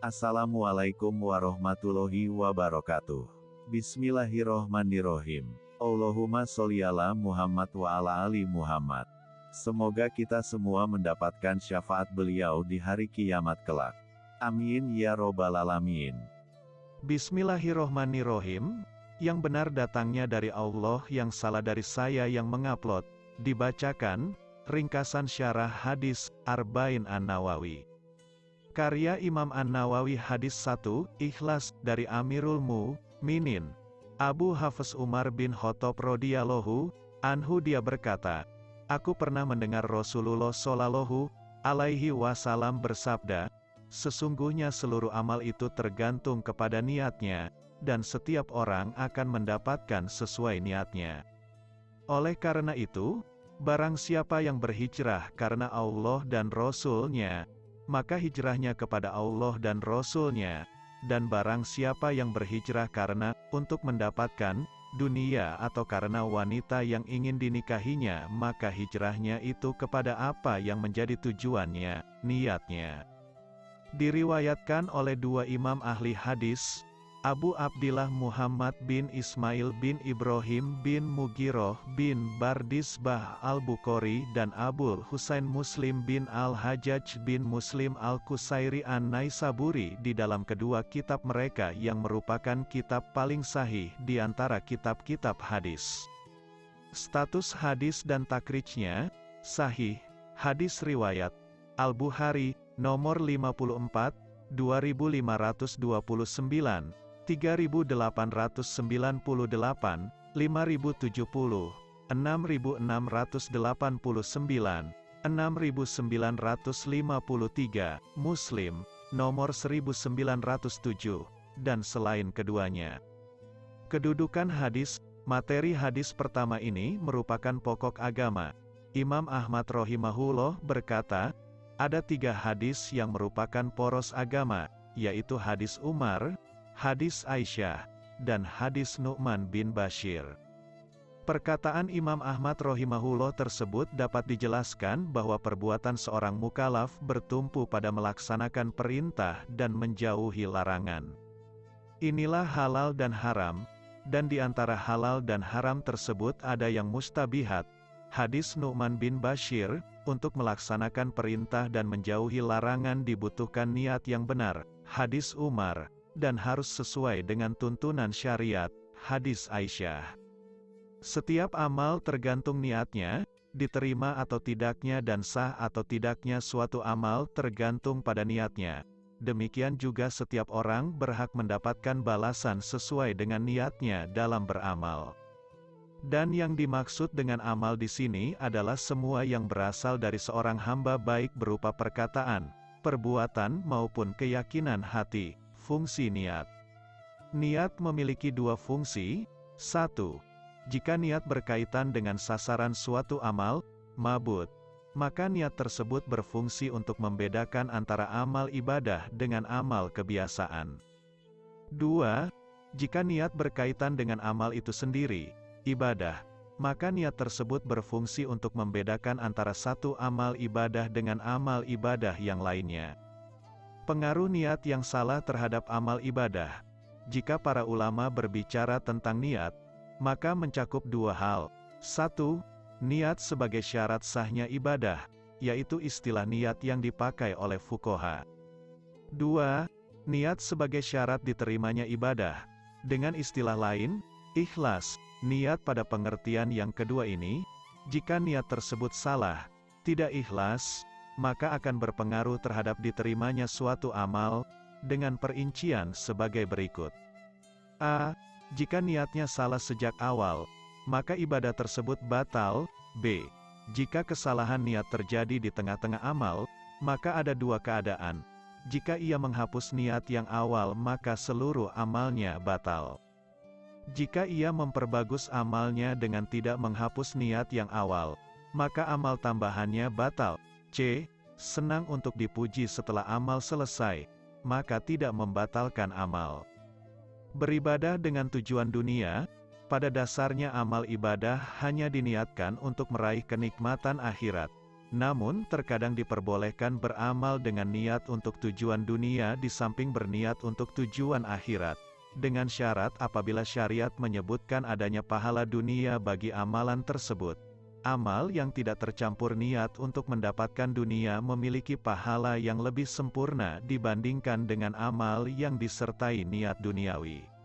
Assalamualaikum warahmatullahi wabarakatuh. Bismillahirrohmanirrohim. Allahumma sholli ala Muhammad wa ala ali Muhammad. Semoga kita semua mendapatkan syafaat beliau di hari kiamat kelak. Amin ya robbal alamin. Bismillahirrohmanirrohim. Yang benar datangnya dari Allah yang salah dari saya yang mengupload. Dibacakan, ringkasan syarah hadis, Arba'in An-Nawawi. Karya Imam An-Nawawi Hadis 1, Ikhlas, dari Amirul Minin. Abu Hafiz Umar bin Khattab radhiyallahu anhu dia berkata, Aku pernah mendengar Rasulullah Shallallahu alaihi wasallam bersabda, Sesungguhnya seluruh amal itu tergantung kepada niatnya, dan setiap orang akan mendapatkan sesuai niatnya. Oleh karena itu, barang siapa yang berhijrah karena Allah dan Rasul-Nya, maka hijrahnya kepada Allah dan Rasul-Nya, dan barang siapa yang berhijrah karena, untuk mendapatkan, dunia atau karena wanita yang ingin dinikahinya maka hijrahnya itu kepada apa yang menjadi tujuannya, niatnya. Diriwayatkan oleh dua imam ahli hadis, Abu Abdillah Muhammad bin Ismail bin Ibrahim bin Mugiroh bin Bardisbah Al-Bukhari dan Abul Husain Muslim bin Al-Hajjaj bin Muslim Al-Kusairi An-Naisaburi di dalam kedua kitab mereka yang merupakan kitab paling sahih di antara kitab-kitab hadis. Status hadis dan takrijnya, sahih, hadis riwayat, Al-Bukhari, nomor 54, 2529, 3898, 5070, 5070, 6689, 6953, Muslim, nomor 1907, dan selain keduanya. Kedudukan hadis, materi hadis pertama ini merupakan pokok agama. Imam Ahmad rohimahullah berkata, ada tiga hadis yang merupakan poros agama, yaitu hadis Umar, hadis Aisyah, dan hadis Nu'man bin Bashir. Perkataan Imam Ahmad rohimahullah tersebut dapat dijelaskan bahwa perbuatan seorang mukalaf bertumpu pada melaksanakan perintah dan menjauhi larangan. Inilah halal dan haram, dan di antara halal dan haram tersebut ada yang mustabihat. Hadis Nu'man bin Bashir, untuk melaksanakan perintah dan menjauhi larangan dibutuhkan niat yang benar, hadis Umar, dan harus sesuai dengan tuntunan syariat, hadis Aisyah. Setiap amal tergantung niatnya, diterima atau tidaknya dan sah atau tidaknya suatu amal tergantung pada niatnya. Demikian juga setiap orang berhak mendapatkan balasan sesuai dengan niatnya dalam beramal. Dan yang dimaksud dengan amal di sini adalah semua yang berasal dari seorang hamba baik berupa perkataan, perbuatan maupun keyakinan hati, fungsi niat. Niat memiliki dua fungsi, satu, jika niat berkaitan dengan sasaran suatu amal, mabut, maka niat tersebut berfungsi untuk membedakan antara amal ibadah dengan amal kebiasaan. Dua, jika niat berkaitan dengan amal itu sendiri, ibadah, maka niat tersebut berfungsi untuk membedakan antara satu amal ibadah dengan amal ibadah yang lainnya. Pengaruh niat yang salah terhadap amal ibadah. Jika para ulama berbicara tentang niat, maka mencakup dua hal. Satu, niat sebagai syarat sahnya ibadah, yaitu istilah niat yang dipakai oleh fukoha. Dua, niat sebagai syarat diterimanya ibadah. Dengan istilah lain, ikhlas, Niat pada pengertian yang kedua ini, jika niat tersebut salah, tidak ikhlas, maka akan berpengaruh terhadap diterimanya suatu amal, dengan perincian sebagai berikut. A. Jika niatnya salah sejak awal, maka ibadah tersebut batal. B. Jika kesalahan niat terjadi di tengah-tengah amal, maka ada dua keadaan. Jika ia menghapus niat yang awal maka seluruh amalnya batal. Jika ia memperbagus amalnya dengan tidak menghapus niat yang awal, maka amal tambahannya batal. C. Senang untuk dipuji setelah amal selesai, maka tidak membatalkan amal. Beribadah dengan tujuan dunia, pada dasarnya amal ibadah hanya diniatkan untuk meraih kenikmatan akhirat. Namun, terkadang diperbolehkan beramal dengan niat untuk tujuan dunia di samping berniat untuk tujuan akhirat. Dengan syarat apabila syariat menyebutkan adanya pahala dunia bagi amalan tersebut. Amal yang tidak tercampur niat untuk mendapatkan dunia memiliki pahala yang lebih sempurna dibandingkan dengan amal yang disertai niat duniawi.